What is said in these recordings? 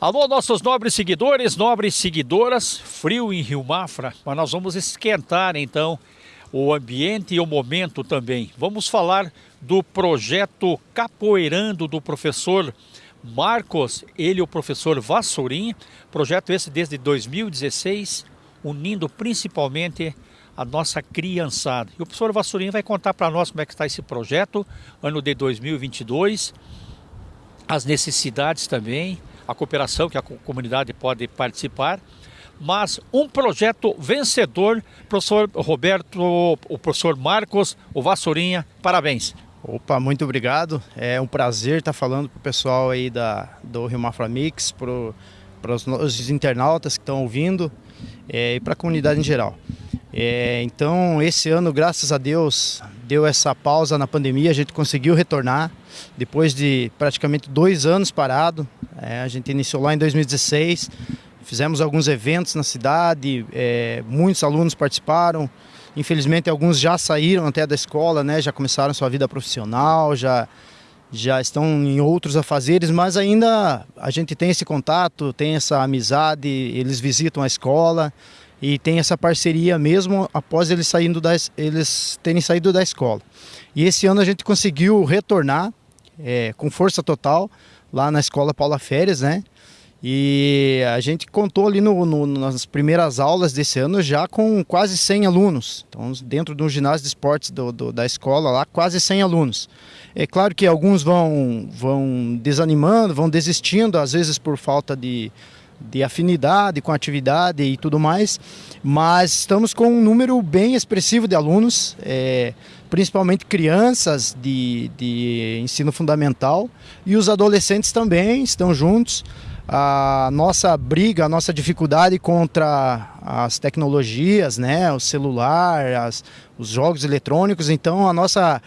Alô, nossos nobres seguidores, nobres seguidoras, frio em Rio Mafra, mas nós vamos esquentar então o ambiente e o momento também. Vamos falar do projeto Capoeirando do professor Marcos, ele o professor Vassourinha, projeto esse desde 2016, unindo principalmente a nossa criançada. E o professor Vassourinha vai contar para nós como é que está esse projeto, ano de 2022, as necessidades também, a cooperação que a comunidade pode participar, mas um projeto vencedor, professor Roberto, o professor Marcos, o Vassourinha, parabéns. Opa, muito obrigado. É um prazer estar falando para o pessoal aí da, do Rio Mafra Mix, para os internautas que estão ouvindo é, e para a comunidade em geral. É, então, esse ano, graças a Deus, deu essa pausa na pandemia, a gente conseguiu retornar depois de praticamente dois anos parado. É, a gente iniciou lá em 2016, fizemos alguns eventos na cidade, é, muitos alunos participaram. Infelizmente, alguns já saíram até da escola, né, já começaram sua vida profissional, já, já estão em outros afazeres, mas ainda a gente tem esse contato, tem essa amizade, eles visitam a escola e tem essa parceria mesmo após eles, saindo das, eles terem saído da escola. E esse ano a gente conseguiu retornar é, com força total lá na escola Paula Férias, né? E a gente contou ali no, no, nas primeiras aulas desse ano já com quase 100 alunos. Então, dentro do ginásio de esportes do, do, da escola lá, quase 100 alunos. É claro que alguns vão, vão desanimando, vão desistindo, às vezes por falta de, de afinidade com atividade e tudo mais, mas estamos com um número bem expressivo de alunos. É, principalmente crianças de, de ensino fundamental e os adolescentes também estão juntos. A nossa briga, a nossa dificuldade contra as tecnologias, né, o celular, as, os jogos eletrônicos, então a nossa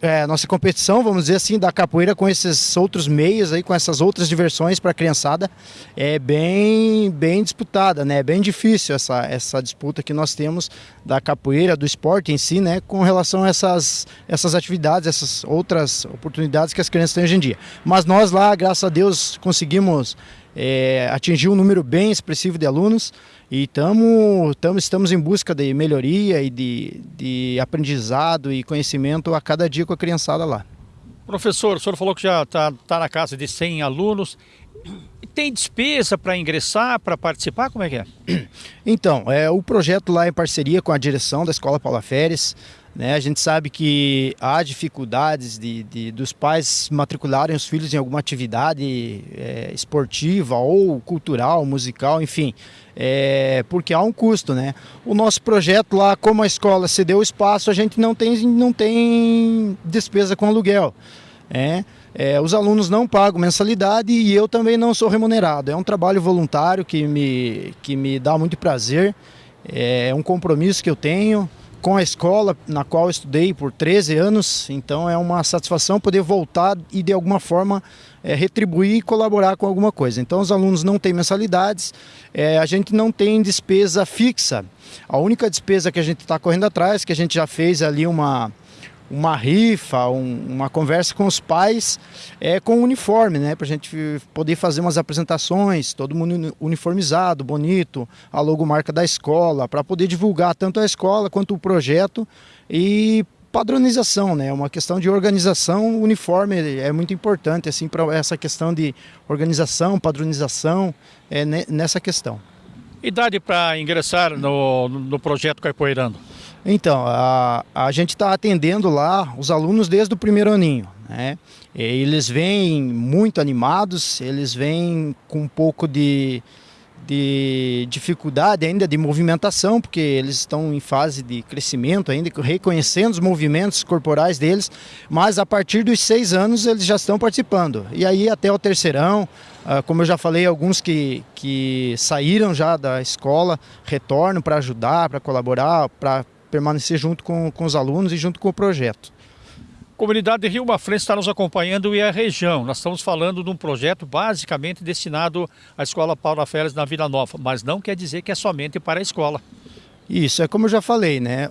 é, nossa competição, vamos dizer assim, da capoeira com esses outros meios aí, com essas outras diversões para a criançada, é bem, bem disputada, né? É bem difícil essa, essa disputa que nós temos da capoeira, do esporte em si, né? Com relação a essas, essas atividades, essas outras oportunidades que as crianças têm hoje em dia. Mas nós lá, graças a Deus, conseguimos é, atingir um número bem expressivo de alunos e tamo, tamo, estamos em busca de melhoria e de, de aprendizado e conhecimento a cada dia com a criançada lá. Professor, o senhor falou que já está tá na casa de 100 alunos. Tem despesa para ingressar, para participar? Como é que é? Então, é, o projeto lá é em parceria com a direção da Escola Paula Férez. Né? A gente sabe que há dificuldades de, de dos pais matricularem os filhos em alguma atividade é, esportiva ou cultural, musical, enfim, é, porque há um custo. Né? O nosso projeto lá, como a escola cedeu o espaço, a gente não tem, não tem despesa com aluguel. É, é, os alunos não pagam mensalidade e eu também não sou remunerado. É um trabalho voluntário que me, que me dá muito prazer, é um compromisso que eu tenho com a escola na qual estudei por 13 anos, então é uma satisfação poder voltar e de alguma forma é, retribuir e colaborar com alguma coisa. Então os alunos não têm mensalidades, é, a gente não tem despesa fixa. A única despesa que a gente está correndo atrás, que a gente já fez ali uma, uma rifa, um, uma conversa com os pais é, com uniforme, né? Para a gente poder fazer umas apresentações, todo mundo uniformizado, bonito, a logomarca da escola, para poder divulgar tanto a escola quanto o projeto e padronização, né? Uma questão de organização, uniforme é muito importante assim para essa questão de organização, padronização é nessa questão. Idade para ingressar no, no projeto Capoeirando? Então, a, a gente está atendendo lá os alunos desde o primeiro aninho. Né? Eles vêm muito animados, eles vêm com um pouco de, de dificuldade ainda de movimentação, porque eles estão em fase de crescimento ainda, reconhecendo os movimentos corporais deles, mas a partir dos seis anos eles já estão participando. E aí até o terceirão, ah, como eu já falei, alguns que, que saíram já da escola retornam para ajudar, para colaborar, para permanecer junto com, com os alunos e junto com o projeto. Comunidade Rio Mafrense está nos acompanhando e a região. Nós estamos falando de um projeto basicamente destinado à Escola Paula Férias na Vila Nova, mas não quer dizer que é somente para a escola. Isso, é como eu já falei, né?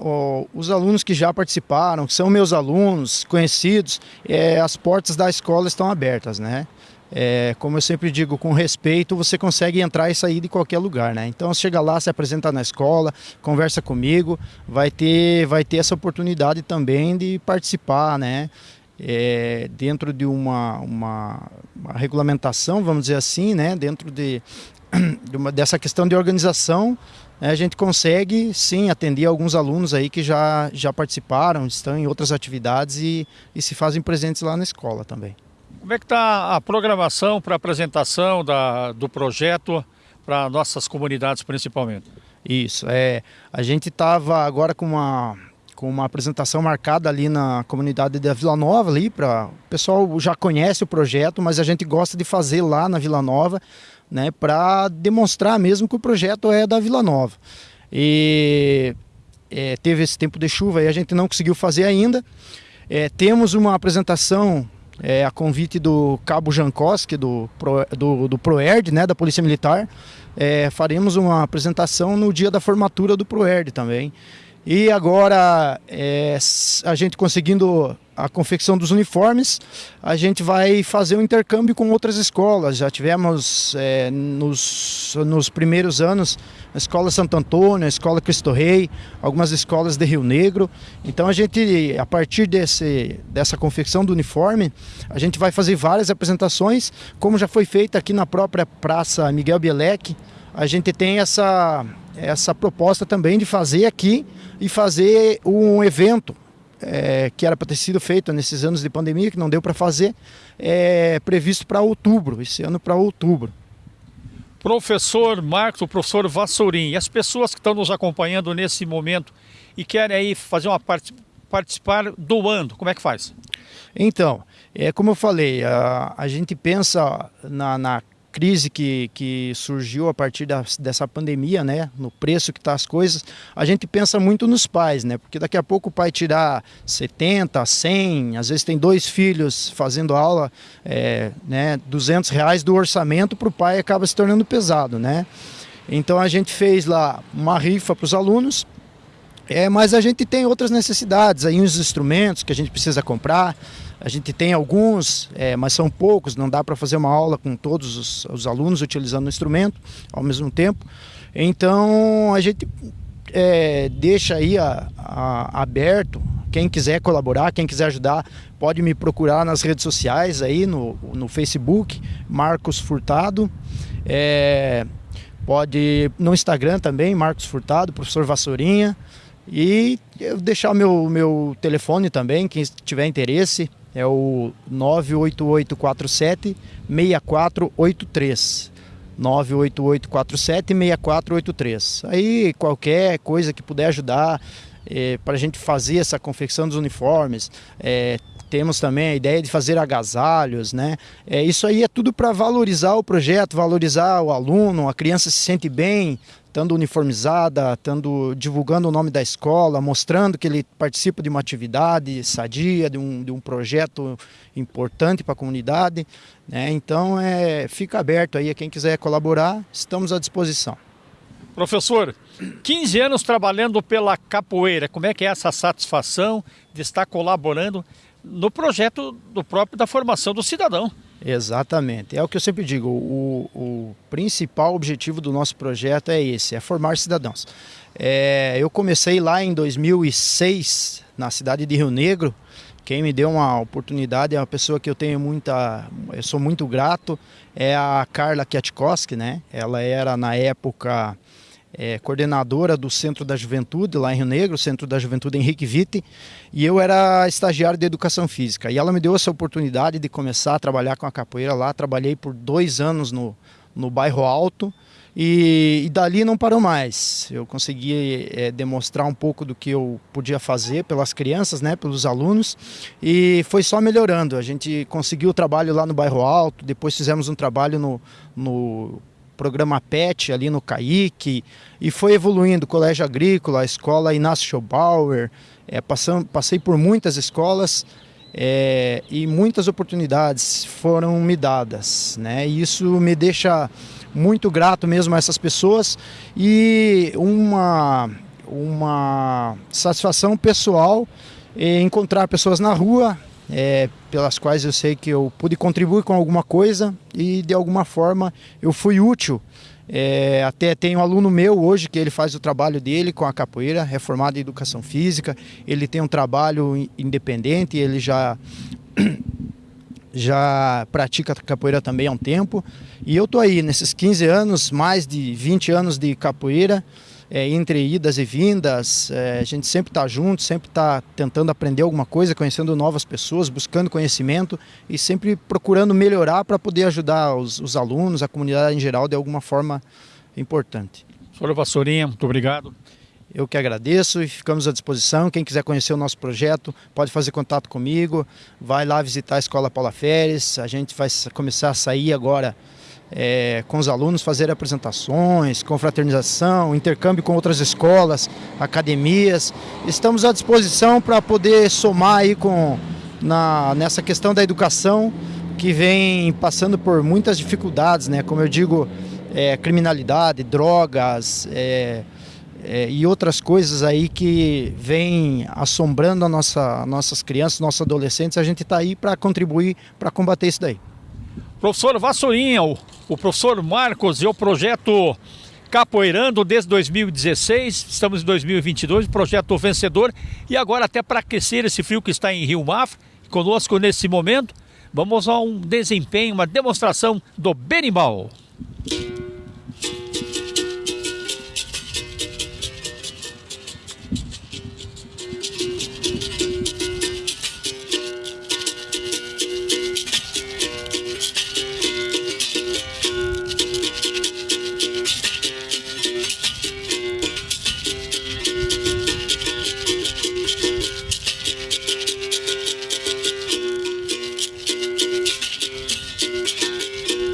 Os alunos que já participaram, que são meus alunos, conhecidos, é, as portas da escola estão abertas, né? É, como eu sempre digo, com respeito, você consegue entrar e sair de qualquer lugar, né? Então chega lá, se apresenta na escola, conversa comigo, vai ter, vai ter essa oportunidade também de participar, né? É, dentro de uma, uma, uma, regulamentação, vamos dizer assim, né? Dentro de, de uma, dessa questão de organização, né? a gente consegue sim atender alguns alunos aí que já, já participaram, estão em outras atividades e, e se fazem presentes lá na escola também. Como é que está a programação para apresentação da, do projeto para nossas comunidades principalmente? Isso, é, a gente estava agora com uma, com uma apresentação marcada ali na comunidade da Vila Nova ali para o pessoal já conhece o projeto, mas a gente gosta de fazer lá na Vila Nova, né, para demonstrar mesmo que o projeto é da Vila Nova. E é, teve esse tempo de chuva e a gente não conseguiu fazer ainda. É, temos uma apresentação é, a convite do Cabo Jankowski, do, do, do ProERD, né, da Polícia Militar. É, faremos uma apresentação no dia da formatura do ProERD também. E agora, é, a gente conseguindo a confecção dos uniformes, a gente vai fazer um intercâmbio com outras escolas. Já tivemos é, nos, nos primeiros anos a Escola Santo Antônio, a Escola Cristo Rei, algumas escolas de Rio Negro. Então a gente, a partir desse, dessa confecção do uniforme, a gente vai fazer várias apresentações, como já foi feita aqui na própria Praça Miguel Bielek. A gente tem essa essa proposta também de fazer aqui e fazer um evento é, que era para ter sido feito nesses anos de pandemia, que não deu para fazer, é previsto para outubro, esse ano para outubro. Professor Marcos, o professor Vassourim, e as pessoas que estão nos acompanhando nesse momento e querem aí fazer uma parte, participar doando, como é que faz? Então, é como eu falei, a, a gente pensa na, na crise que, que surgiu a partir da, dessa pandemia, né, no preço que está as coisas, a gente pensa muito nos pais, né, porque daqui a pouco o pai tirar 70, 100, às vezes tem dois filhos fazendo aula, é, né, 200 reais do orçamento para o pai acaba se tornando pesado, né. Então a gente fez lá uma rifa para os alunos, é, mas a gente tem outras necessidades, aí uns instrumentos que a gente precisa comprar, a gente tem alguns, é, mas são poucos, não dá para fazer uma aula com todos os, os, alunos utilizando o instrumento ao mesmo tempo. Então a gente é, deixa aí a, a, aberto, quem quiser colaborar, quem quiser ajudar, pode me procurar nas redes sociais aí, no, no Facebook, Marcos Furtado. É, pode no Instagram também, Marcos Furtado, professor Vassourinha. E eu deixar meu, meu telefone também, quem tiver interesse, é o 98847 6483. 98847 6483. Aí qualquer coisa que puder ajudar é, para a gente fazer essa confecção dos uniformes, é, temos também a ideia de fazer agasalhos, né? É, isso aí é tudo para valorizar o projeto, valorizar o aluno, a criança se sente bem, estando uniformizada, estando divulgando o nome da escola, mostrando que ele participa de uma atividade sadia, de um, de um projeto importante para a comunidade. Né? Então, é, fica aberto aí a quem quiser colaborar, estamos à disposição. Professor, 15 anos trabalhando pela capoeira, como é que é essa satisfação de estar colaborando no projeto do próprio da formação do cidadão. Exatamente. É o que eu sempre digo, o, o principal objetivo do nosso projeto é esse, é formar cidadãos. É, eu comecei lá em 2006, na cidade de Rio Negro, quem me deu uma oportunidade é uma pessoa que eu tenho muita, eu sou muito grato, é a Carla Kiatkowski, né? Ela era na época é, coordenadora do Centro da Juventude, lá em Rio Negro, Centro da Juventude Henrique Vitti, e eu era estagiário de Educação Física. E ela me deu essa oportunidade de começar a trabalhar com a capoeira lá. Trabalhei por dois anos no, no bairro Alto, e, e, dali não parou mais. Eu consegui é, demonstrar um pouco do que eu podia fazer pelas crianças, né, pelos alunos, e foi só melhorando. A gente conseguiu o trabalho lá no bairro Alto, depois fizemos um trabalho no, no programa PET ali no Caique, e foi evoluindo, Colégio Agrícola, escola Inácio Schobauer, é, passei por muitas escolas é, e muitas oportunidades foram me dadas, né? E isso me deixa muito grato mesmo a essas pessoas e uma, uma satisfação pessoal encontrar pessoas na rua é, pelas quais eu sei que eu pude contribuir com alguma coisa e de alguma forma eu fui útil. É, até tem um aluno meu hoje que ele faz o trabalho dele com a capoeira, é formado em educação física, ele tem um trabalho independente, ele já já pratica capoeira também há um tempo. E eu tô aí nesses 15 anos, mais de 20 anos de capoeira, é, entre idas e vindas, é, a gente sempre está junto, sempre está tentando aprender alguma coisa, conhecendo novas pessoas, buscando conhecimento e sempre procurando melhorar para poder ajudar os, os, alunos, a comunidade em geral, de alguma forma importante. Senhor Vassourinha, muito obrigado. Eu que agradeço e ficamos à disposição. Quem quiser conhecer o nosso projeto pode fazer contato comigo, vai lá visitar a Escola Paula Férez. A gente vai começar a sair agora é, com os alunos, fazer apresentações, confraternização, intercâmbio com outras escolas, academias. Estamos à disposição para poder somar aí com, na, nessa questão da educação que vem passando por muitas dificuldades, né? como eu digo, é, criminalidade, drogas é, é, e outras coisas aí que vem assombrando a nossa, nossas crianças, nossos adolescentes. A gente está aí para contribuir para combater isso daí. Professor Vassourinha, o, o professor Marcos e o projeto Capoeirando desde 2016, estamos em 2022, projeto vencedor e agora até para aquecer esse frio que está em Rio Mafra, conosco nesse momento, vamos a um desempenho, uma demonstração do berimbau.